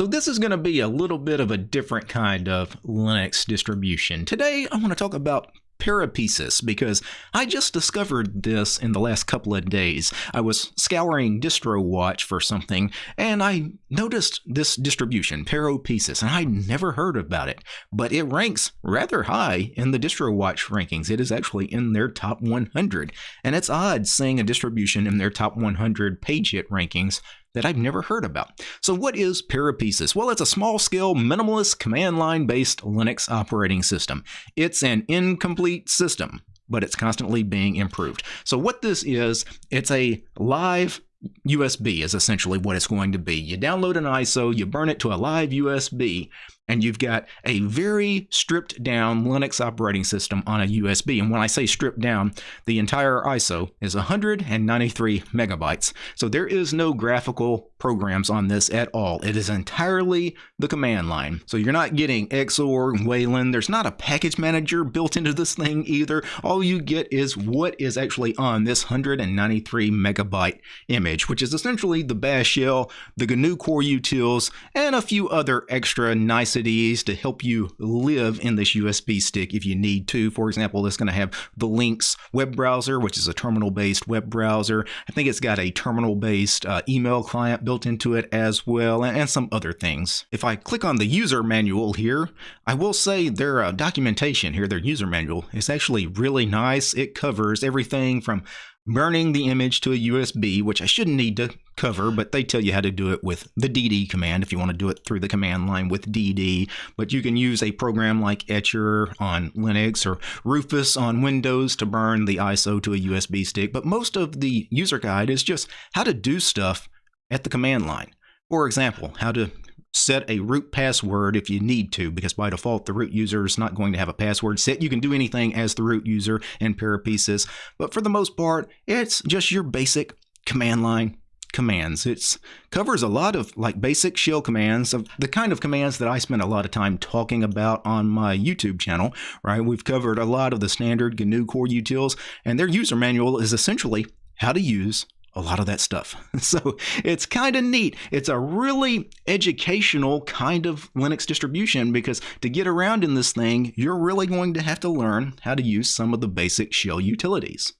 So this is going to be a little bit of a different kind of Linux distribution. Today I want to talk about Peropesis because I just discovered this in the last couple of days. I was scouring DistroWatch for something and I noticed this distribution, Peropesis, and I'd never heard about it, but it ranks rather high in the DistroWatch rankings. It is actually in their top 100, and it's odd seeing a distribution in their top 100 page hit rankings that I've never heard about. So what is Peropesis? Well, it's a small-scale, minimalist, command line-based Linux operating system. It's an incomplete system, but it's constantly being improved. So what this is, it's a live USB is essentially what it's going to be. You download an ISO, you burn it to a live USB, and you've got a very stripped down Linux operating system on a USB. And when I say stripped down, the entire ISO is 193 megabytes. So there is no graphical programs on this at all. It is entirely the command line. So you're not getting Xorg, Wayland. There's not a package manager built into this thing either. All you get is what is actually on this 193 megabyte image, which is essentially the bash shell, the GNU core utils, and a few other extra nice to help you live in this USB stick if you need to. For example, it's going to have the Lynx web browser, which is a terminal-based web browser. I think it's got a terminal-based uh, email client built into it as well, and, and, some other things. If I click on the user manual here, I will say their uh, documentation here, their user manual, is actually really nice. It covers everything from burning the image to a USB, which I shouldn't need to cover, but they tell you how to do it with the DD command if you want to do it through the command line with DD. But you can use a program like Etcher on Linux or Rufus on Windows to burn the ISO to a USB stick. But most of the user guide is just how to do stuff at the command line. For example, how to set a root password if you need to, because by default, the root user is not going to have a password set. You can do anything as the root user in Peropesis, but for the most part, it's just your basic command line commands. It covers a lot of like basic shell commands of the kind of commands that I spend a lot of time talking about on my YouTube channel, right? We've covered a lot of the standard GNU core utils and their user manual is essentially how to use a lot of that stuff. So it's kind of neat. It's a really educational kind of Linux distribution because to get around in this thing, you're really going to have to learn how to use some of the basic shell utilities.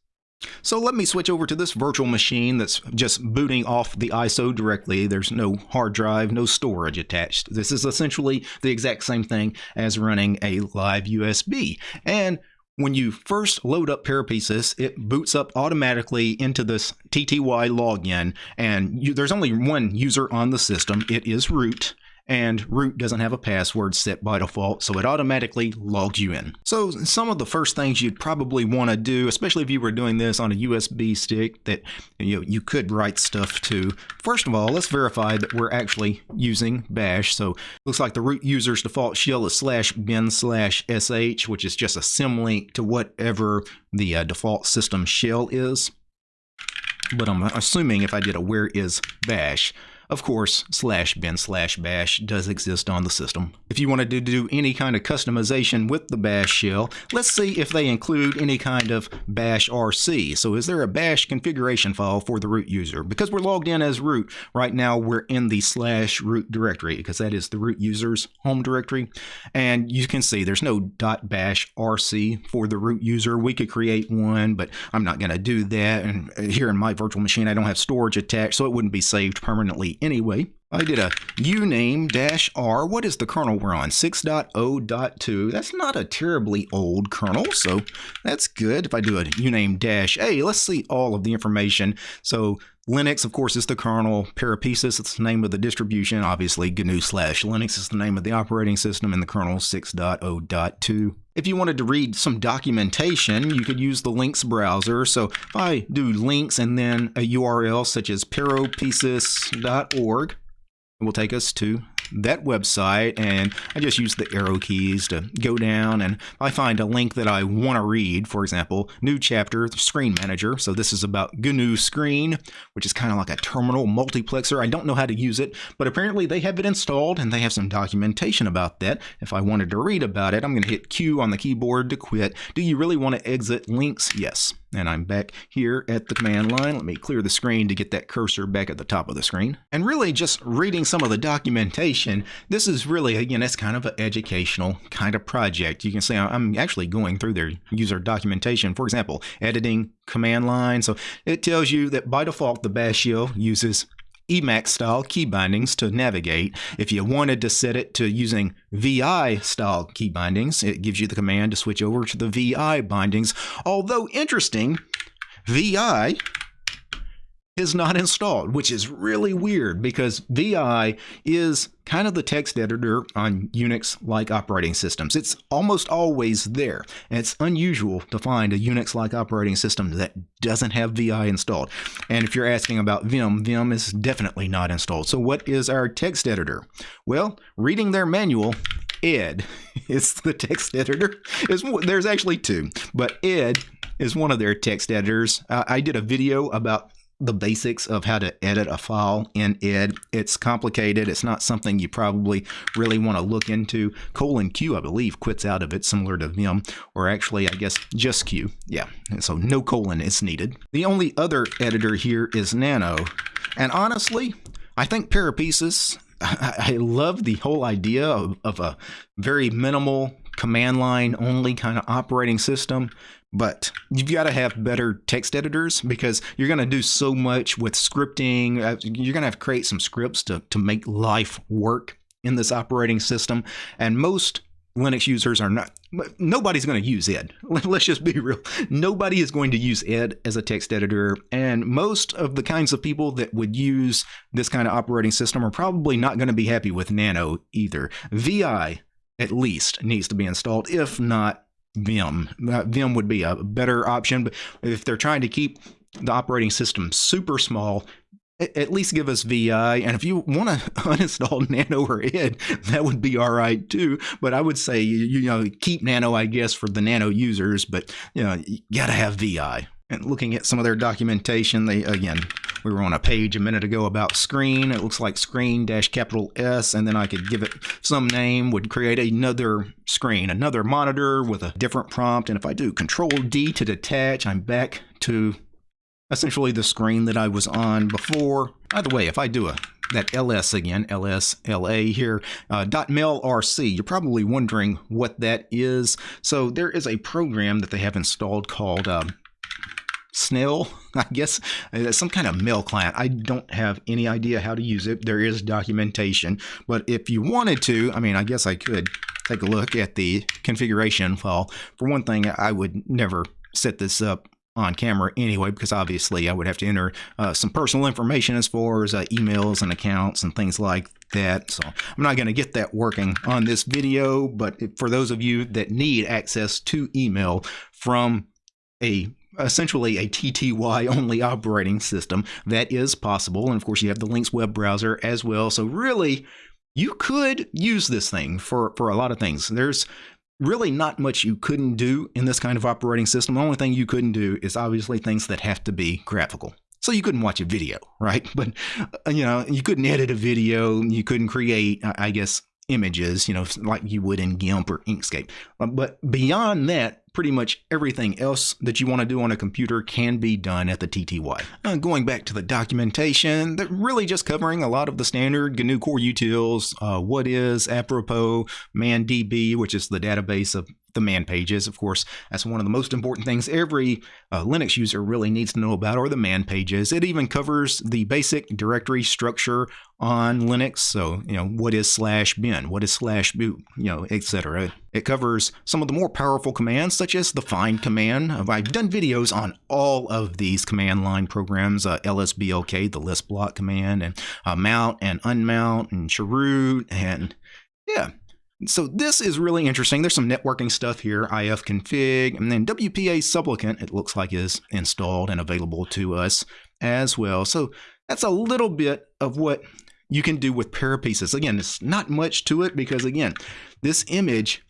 So let me switch over to this virtual machine that's just booting off the ISO directly. There's no hard drive, no storage attached. This is essentially the exact same thing as running a live USB. And when you first load up Peropesis, it boots up automatically into this TTY login, and you, there's only one user on the system. It is root and root doesn't have a password set by default, so it automatically logs you in. So some of the first things you'd probably want to do, especially if you were doing this on a USB stick that you, know, you could write stuff to, first of all, let's verify that we're actually using bash. So looks like the root user's default shell is slash bin slash sh, which is just a symlink to whatever the uh, default system shell is. But I'm assuming if I did a where is bash, of course, slash bin slash bash does exist on the system. If you wanted to do any kind of customization with the bash shell, let's see if they include any kind of bash RC. So is there a bash configuration file for the root user? Because we're logged in as root, right now we're in the slash root directory because that is the root user's home directory. And you can see there's no dot .bash RC for the root user. We could create one, but I'm not going to do that. And here in my virtual machine, I don't have storage attached, so it wouldn't be saved permanently anyway. I did a uname dash R. What is the kernel we're on? 6.0.2. That's not a terribly old kernel, so that's good. If I do a uname dash A, let's see all of the information. So Linux, of course, is the kernel. Peropesis is the name of the distribution. Obviously, GNU slash Linux is the name of the operating system, and the kernel 6.0.2. If you wanted to read some documentation, you could use the links browser. So if I do links and then a URL such as peropesis.org, it will take us to that website and I just use the arrow keys to go down and I find a link that I want to read, for example, new chapter, screen manager. So this is about GNU Screen, which is kind of like a terminal multiplexer. I don't know how to use it, but apparently they have it installed and they have some documentation about that. If I wanted to read about it, I'm going to hit Q on the keyboard to quit. Do you really want to exit links? Yes. And I'm back here at the command line. Let me clear the screen to get that cursor back at the top of the screen. And really just reading some of the documentation, this is really, again, it's kind of an educational kind of project. You can see I'm actually going through their user documentation. For example, editing command line. So it tells you that by default, the bash shell uses Emacs style key bindings to navigate. If you wanted to set it to using VI style key bindings, it gives you the command to switch over to the VI bindings. Although interesting, VI is not installed, which is really weird because VI is kind of the text editor on Unix like operating systems. It's almost always there, and it's unusual to find a Unix like operating system that doesn't have VI installed. And if you're asking about Vim, Vim is definitely not installed. So, what is our text editor? Well, reading their manual, Ed is the text editor. there's actually two, but Ed is one of their text editors. Uh, I did a video about the basics of how to edit a file in ed. It's complicated. It's not something you probably really want to look into. Colon Q, I believe, quits out of it, similar to Vim, or actually, I guess, just Q. Yeah, so no colon is needed. The only other editor here is Nano. And honestly, I think Peropesis, I, love the whole idea of, of a very minimal command line only kind of operating system but you've got to have better text editors because you're going to do so much with scripting. Uh, you're going to have to create some scripts to, to make life work in this operating system. And most Linux users are not, nobody's going to use ed. Let's just be real. Nobody is going to use ed as a text editor. And most of the kinds of people that would use this kind of operating system are probably not going to be happy with Nano either. VI, at least, needs to be installed, if not Vim. Uh, Vim would be a better option, but if they're trying to keep the operating system super small, at least give us VI. And if you want to uninstall Nano or Ed, that would be all right too. But I would say, you know, keep Nano, I guess, for the Nano users, but, you know, you got to have VI. And looking at some of their documentation, they, again, we were on a page a minute ago about screen. It looks like screen dash capital S, and then I could give it some name, would create another screen, another monitor with a different prompt. And if I do control D to detach, I'm back to essentially the screen that I was on before. By the way, if I do a that ls again, ls la here, uh, .mailrc. You're probably wondering what that is. So there is a program that they have installed called um, Snail, I guess, uh, some kind of mail client. I don't have any idea how to use it. There is documentation, but if you wanted to, I mean, I guess I could take a look at the configuration file. For one thing, I would never set this up on camera anyway, because obviously I would have to enter uh, some personal information as far as uh, emails and accounts and things like that. So I'm not going to get that working on this video, but for those of you that need access to email from a essentially a TTY only operating system. That is possible. And of course, you have the Lynx web browser as well. So, really, you could use this thing for, for a lot of things. There's really not much you couldn't do in this kind of operating system. The only thing you couldn't do is obviously things that have to be graphical. So you couldn't watch a video, right? But uh, you know, you couldn't edit a video, you couldn't create, I guess, images, you know, like you would in GIMP or Inkscape. Uh, but beyond that, pretty much everything else that you want to do on a computer can be done at the TTY. Uh, going back to the documentation, they're really just covering a lot of the standard GNU core utils, uh, what is, apropos, ManDB, which is the database of the man pages. Of course, that's one of the most important things every uh, Linux user really needs to know about are the man pages. It even covers the basic directory structure on Linux. So, you know, what is slash bin? What is slash boot? You know, etc. It covers some of the more powerful commands, such as the find command. I've done videos on all of these command line programs, uh, lsblk, the list block command, and uh, mount and unmount, and chroot, and yeah, so this is really interesting. There's some networking stuff here, ifconfig, and then WPA supplicant, it looks like is installed and available to us as well. So that's a little bit of what you can do with Peropesis. Again, it's not much to it because again, this image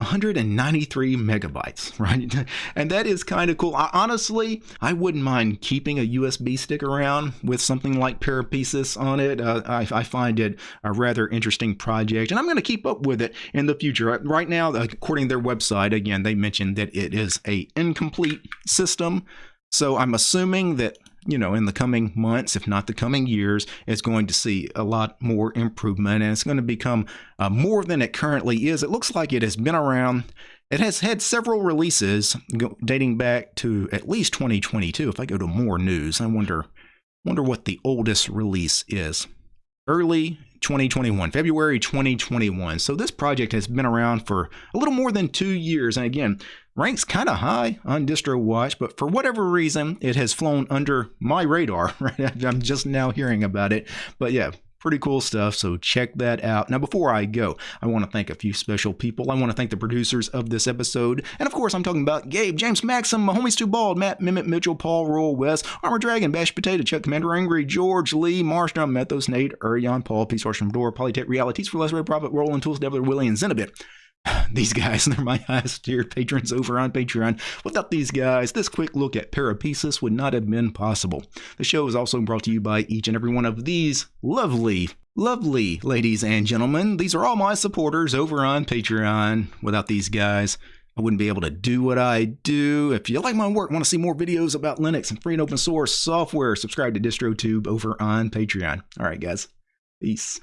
193 megabytes, right? And that is kind of cool. I, honestly, I wouldn't mind keeping a USB stick around with something like Peropesis on it. Uh, I, I, find it a rather interesting project, and I'm going to keep up with it in the future. Right now, according to their website, again, they mentioned that it is a incomplete system. So I'm assuming that you know, in the coming months, if not the coming years, it's going to see a lot more improvement and it's going to become uh, more than it currently is. It looks like it has been around. It has had several releases dating back to at least 2022. If I go to more news, I wonder wonder what the oldest release is. Early 2021, February 2021. So this project has been around for a little more than two years. And again, ranks kind of high on DistroWatch, but for whatever reason, it has flown under my radar. Right? I'm just now hearing about it. But yeah, pretty cool stuff. So check that out. Now, before I go, I want to thank a few special people. I want to thank the producers of this episode. And of course, I'm talking about Gabe, James Maxim, my homies Too Bald, Matt, Mimit, Mitchell, Paul, Royal West, Armor Dragon, Bash Potato, Chuck, Commander Angry, George, Lee, Marshall, Methos, Nate, Urion, Paul, Peace Horse from Door, Polytech Realities for Less Red Profit, Rolling Tools, Devil, Willie, and Zenobit. these guys, they're my highest tier patrons over on Patreon. Without these guys, this quick look at Peropesis would not have been possible. The show is also brought to you by each and every one of these lovely, lovely ladies and gentlemen. These are all my supporters over on Patreon. Without these guys, I wouldn't be able to do what I do. If you like my work, want to see more videos about Linux and free and open source software, subscribe to DistroTube over on Patreon. All right, guys. Peace.